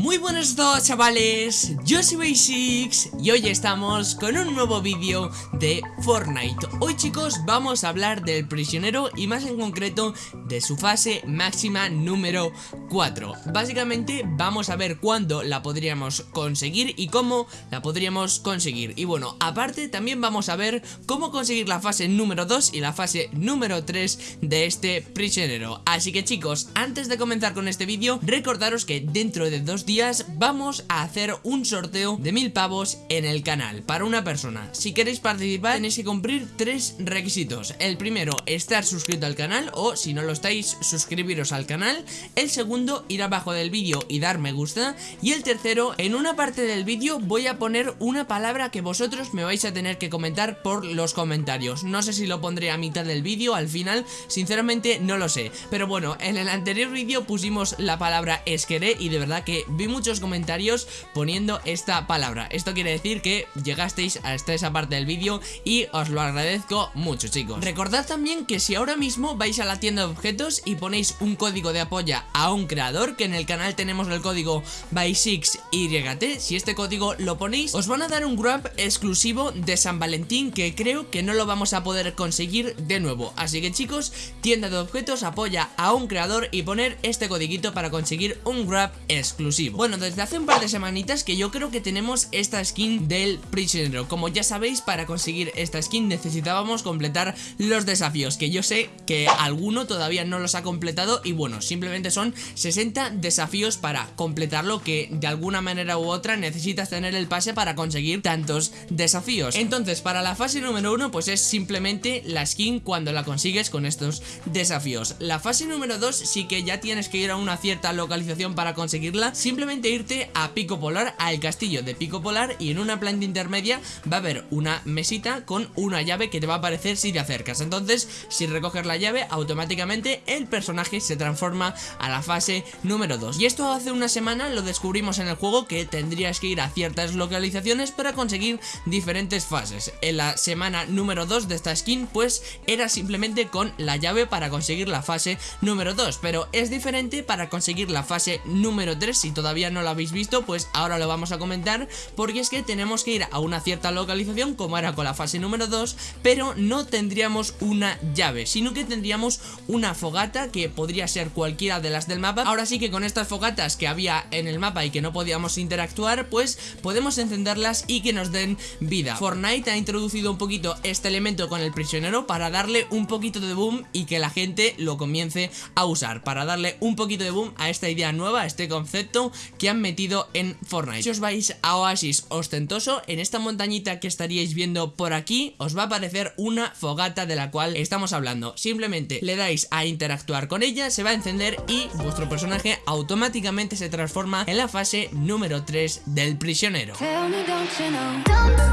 Muy buenos todos chavales, yo soy Basics y hoy estamos con un nuevo vídeo de Fortnite. Hoy chicos vamos a hablar del prisionero y más en concreto de su fase máxima número 4 Básicamente vamos a ver cuándo la podríamos conseguir y cómo la podríamos conseguir. Y bueno, aparte también vamos a ver cómo conseguir la fase número 2 y la fase número 3 de este prisionero. Así que chicos, antes de comenzar con este vídeo, recordaros que dentro de dos días vamos a hacer un sorteo de mil pavos en el canal para una persona. Si queréis participar tenéis que cumplir tres requisitos. El primero, estar suscrito al canal o si no lo estáis, suscribiros al canal. El segundo, ir abajo del vídeo y dar me gusta. Y el tercero, en una parte del vídeo voy a poner una palabra que vosotros me vais a tener que comentar por los comentarios. No sé si lo pondré a mitad del vídeo, al final, sinceramente no lo sé. Pero bueno, en el anterior vídeo pusimos la palabra esqueré y de verdad que vi muchos comentarios poniendo esta palabra. Esto quiere decir que llegasteis hasta esa parte del vídeo y os lo agradezco mucho chicos. Recordad también que si ahora mismo vais a la tienda de objetos y ponéis un código de apoya a un creador Que en el canal tenemos el código by6YT Si este código lo ponéis os van a dar un grab exclusivo de San Valentín Que creo que no lo vamos a poder conseguir de nuevo. Así que chicos, tienda de objetos apoya a un creador y poner este codiguito para conseguir un grab exclusivo bueno, desde hace un par de semanitas que yo creo que tenemos esta skin del prisionero. Como ya sabéis, para conseguir esta skin necesitábamos completar los desafíos Que yo sé que alguno todavía no los ha completado Y bueno, simplemente son 60 desafíos para completarlo Que de alguna manera u otra necesitas tener el pase para conseguir tantos desafíos. Entonces, para la fase número 1 pues es simplemente la skin cuando la consigues con estos desafíos. La fase número 2 sí que ya tienes que ir a una cierta localización para conseguirla simplemente irte a Pico Polar, al castillo de Pico Polar y en una planta intermedia va a haber una mesita con una llave que te va a aparecer si te acercas. Entonces, si recoges la llave, automáticamente el personaje se transforma a la fase número 2. Y esto hace una semana lo descubrimos en el juego que tendrías que ir a ciertas localizaciones para conseguir diferentes fases. En la semana número 2 de esta skin, pues era simplemente con la llave para conseguir la fase número 2. Pero es diferente para conseguir la fase número 3 si todavía no lo habéis visto, pues ahora lo vamos a comentar porque es que tenemos que ir a una cierta localización como era con la fase número 2, pero no tendríamos una llave, sino que tendríamos una fogata que podría ser cualquiera de las del mapa. Ahora sí que con estas fogatas que había en el mapa y que no podíamos interactuar, pues podemos encenderlas y que nos den vida. Fortnite ha introducido un poquito este elemento con el prisionero para darle un poquito de boom y que la gente lo comience a usar, para darle un poquito de boom a esta idea nueva, a este concepto que han metido en Fortnite. Si os vais a Oasis Ostentoso, en esta montañita que estaríais viendo por aquí, os va a aparecer una fogata de la cual estamos hablando. Simplemente le dais a interactuar con ella, se va a encender y vuestro personaje automáticamente se transforma en la fase número 3 del prisionero.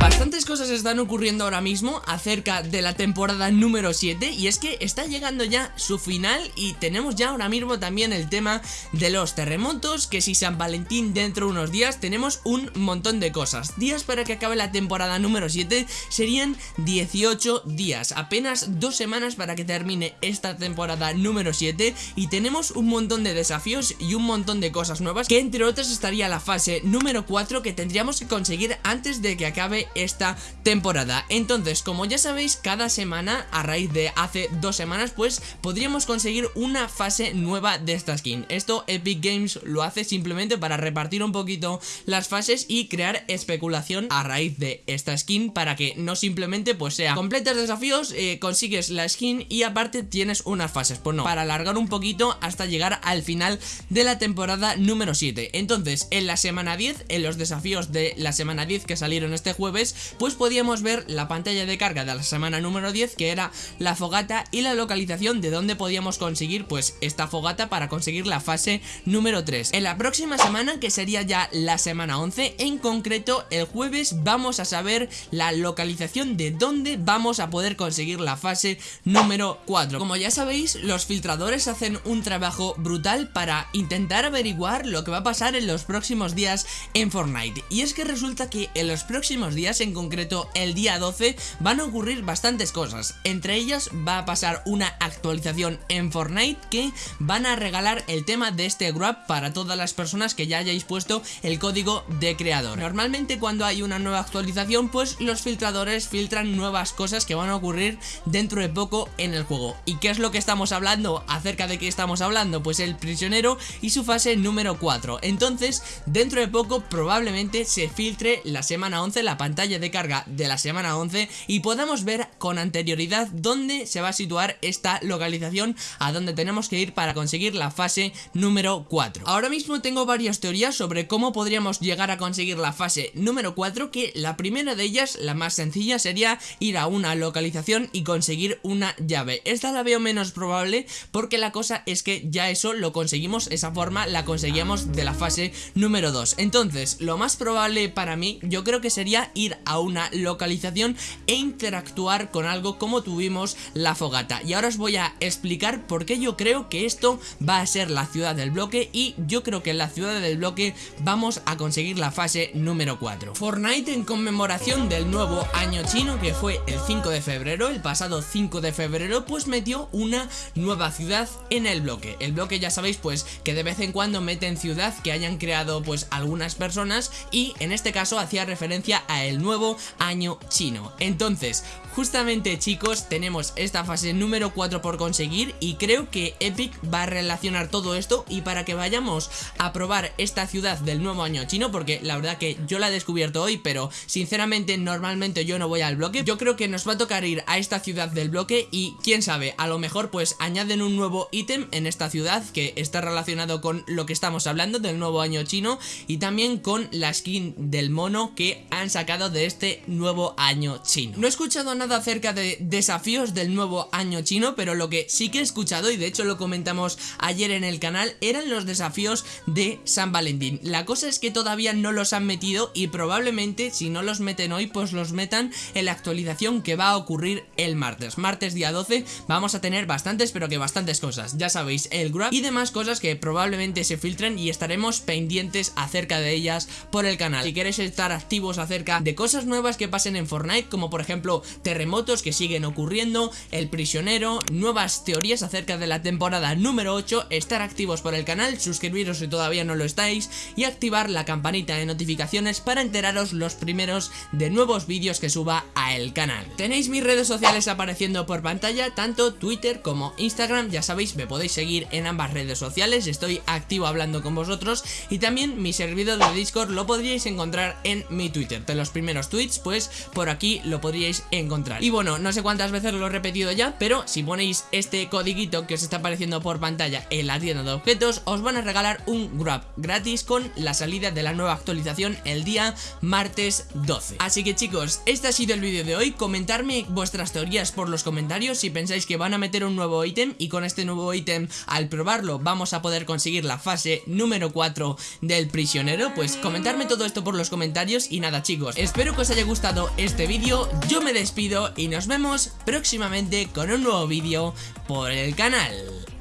Bastantes cosas están ocurriendo ahora mismo acerca de la temporada número 7 y es que está llegando ya su final y tenemos ya ahora mismo también el tema de los terremotos que si se Valentín dentro de unos días tenemos un montón de cosas. Días para que acabe la temporada número 7 serían 18 días. Apenas dos semanas para que termine esta temporada número 7 Y tenemos un montón de desafíos y un montón de cosas nuevas Que entre otras estaría la fase número 4 que tendríamos que conseguir antes de que acabe esta temporada. Entonces como ya sabéis cada semana a raíz de hace dos semanas pues podríamos conseguir una fase nueva de esta skin. Esto Epic Games lo hace simplemente para repartir un poquito las fases y crear especulación a raíz de esta skin para que no simplemente pues sea completas desafíos, eh, consigues la skin y aparte tienes unas fases, pues no, para alargar un poquito hasta llegar al final de la temporada número 7. Entonces, en la semana 10, en los desafíos de la semana 10 que salieron este jueves, pues podíamos ver la pantalla de carga de la semana número 10 que era la fogata y la localización de donde podíamos conseguir pues esta fogata para conseguir la fase número 3. En la próxima semana que sería ya la semana 11 En concreto el jueves vamos a saber la localización de dónde vamos a poder conseguir la fase número 4 Como ya sabéis los filtradores hacen un trabajo brutal para intentar averiguar lo que va a pasar en los próximos días en Fortnite. Y es que resulta que en los próximos días, en concreto el día 12 van a ocurrir bastantes cosas. Entre ellas va a pasar una actualización en Fortnite que van a regalar el tema de este grab para todas las personas que ya hayáis puesto el código de creador. Normalmente cuando hay una nueva actualización pues los filtradores filtran nuevas cosas que van a ocurrir dentro de poco en el juego. ¿Y qué es lo que estamos hablando? ¿Acerca de qué estamos hablando? Pues el prisionero y su fase número 4. Entonces dentro de poco probablemente se filtre la semana 11, la pantalla de carga de la semana 11 y podamos ver con anterioridad dónde se va a situar esta localización a dónde tenemos que ir para conseguir la fase número 4. Ahora mismo tengo varias teorías sobre cómo podríamos llegar a conseguir la fase número 4 que la primera de ellas, la más sencilla, sería ir a una localización y conseguir una llave. Esta la veo menos probable porque la cosa es que ya eso lo conseguimos, esa forma la conseguíamos de la fase número 2. Entonces, lo más probable para mí, yo creo que sería ir a una localización e interactuar con algo como tuvimos la fogata. Y ahora os voy a explicar por qué yo creo que esto va a ser la ciudad del bloque y yo creo que en la ciudad del bloque vamos a conseguir la fase número 4. Fortnite en conmemoración del nuevo año chino que fue el 5 de febrero, el pasado 5 de febrero, pues metió una nueva ciudad en el bloque. El bloque ya sabéis pues que de vez en cuando meten ciudad que hayan creado pues algunas personas y en este caso hacía referencia a el nuevo año chino. Entonces, justamente chicos, tenemos esta fase número 4 por conseguir y creo que Epic va a relacionar todo esto y para que vayamos a probar esta ciudad del nuevo año chino, porque la verdad que yo la he descubierto hoy, pero sinceramente normalmente yo no voy al bloque, yo creo que nos va a tocar ir a esta ciudad del bloque y quién sabe, a lo mejor pues añaden un nuevo ítem en esta ciudad que está relacionado con lo que estamos hablando del nuevo año chino y también con la skin del mono que han sacado de este nuevo año chino. No he escuchado nada acerca de desafíos del nuevo año chino, pero lo que sí que he escuchado y de hecho lo comentamos ayer en el canal eran los desafíos de San Valentín. La cosa es que todavía no los han metido y probablemente si no los meten hoy pues los metan en la actualización que va a ocurrir el martes. Martes día 12 vamos a tener bastantes pero que bastantes cosas. Ya sabéis, el grab y demás cosas que probablemente se filtren y estaremos pendientes acerca de ellas por el canal. Si queréis estar activos acerca de cosas nuevas que pasen en Fortnite como por ejemplo terremotos que siguen ocurriendo, el prisionero, nuevas teorías acerca de la temporada número 8, estar activos por el canal, suscribiros si todavía no lo estáis y activar la campanita de notificaciones para enteraros los primeros de nuevos vídeos que suba a el canal. Tenéis mis redes sociales apareciendo por pantalla, tanto Twitter como Instagram, ya sabéis, me podéis seguir en ambas redes sociales, estoy activo hablando con vosotros y también mi servidor de Discord lo podríais encontrar en mi Twitter. De los primeros tweets, pues por aquí lo podríais encontrar. Y bueno, no sé cuántas veces lo he repetido ya, pero si ponéis este codiguito que os está apareciendo por pantalla en la tienda de objetos, os van a regalar un grab gratis con la salida de la nueva actualización el día martes 12. Así que chicos, este ha sido el vídeo de hoy. Comentarme vuestras teorías por los comentarios si pensáis que van a meter un nuevo ítem y con este nuevo ítem al probarlo vamos a poder conseguir la fase número 4 del prisionero. Pues comentarme todo esto por los comentarios y nada chicos, espero que os haya gustado este vídeo. Yo me despido y nos vemos próximamente con un nuevo vídeo por el canal.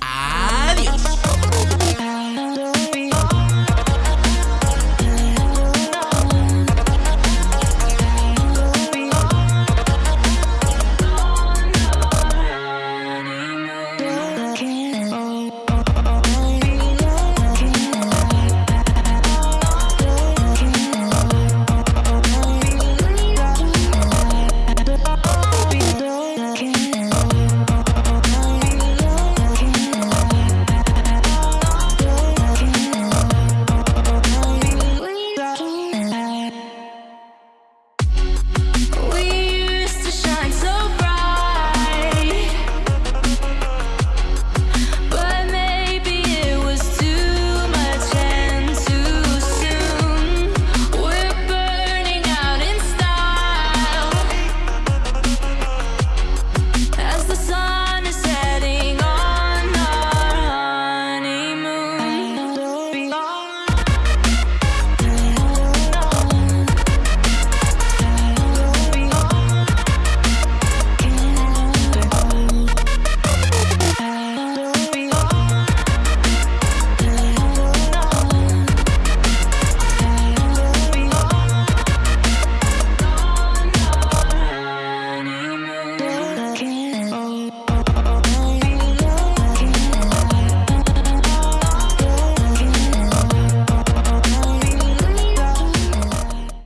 Adiós.